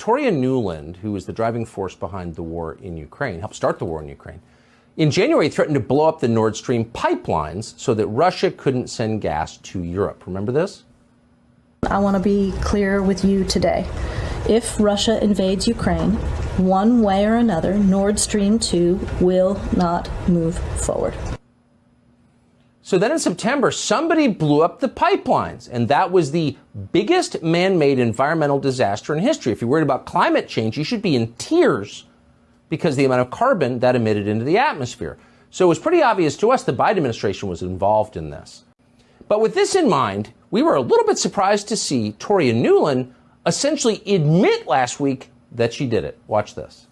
Victoria Nuland, who was the driving force behind the war in Ukraine, helped start the war in Ukraine, in January threatened to blow up the Nord Stream pipelines so that Russia couldn't send gas to Europe. Remember this? I want to be clear with you today. If Russia invades Ukraine, one way or another, Nord Stream 2 will not move forward. So then in September, somebody blew up the pipelines, and that was the biggest man made environmental disaster in history. If you're worried about climate change, you should be in tears because the amount of carbon that emitted into the atmosphere. So it was pretty obvious to us the Biden administration was involved in this. But with this in mind, we were a little bit surprised to see Toria Nuland essentially admit last week that she did it. Watch this.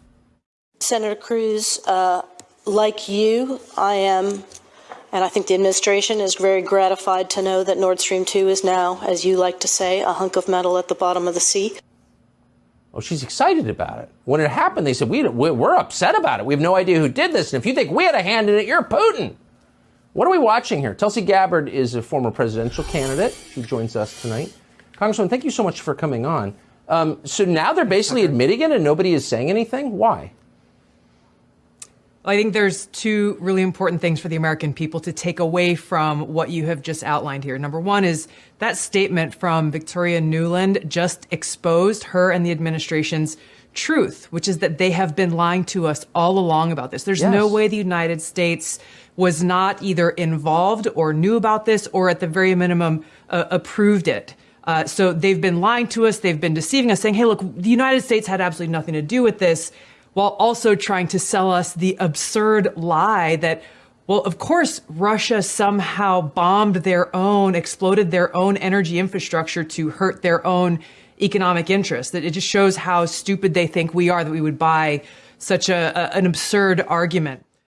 Senator Cruz, uh, like you, I am, and I think the administration is very gratified to know that Nord Stream 2 is now, as you like to say, a hunk of metal at the bottom of the sea. Oh, she's excited about it. When it happened, they said, we, We're upset about it. We have no idea who did this. And if you think we had a hand in it, you're Putin. What are we watching here? Tulsi Gabbard is a former presidential candidate. She joins us tonight. Congressman, thank you so much for coming on. Um, so now they're basically admitting it and nobody is saying anything? Why? I think there's two really important things for the American people to take away from what you have just outlined here. Number one is that statement from Victoria Nuland just exposed her and the administration's truth, which is that they have been lying to us all along about this. There's yes. no way the United States was not either involved or knew about this or at the very minimum uh, approved it. Uh, so they've been lying to us. They've been deceiving us, saying, hey, look, the United States had absolutely nothing to do with this, while also trying to sell us the absurd lie that, well, of course, Russia somehow bombed their own, exploded their own energy infrastructure to hurt their own economic interests. That it just shows how stupid they think we are that we would buy such a, a an absurd argument.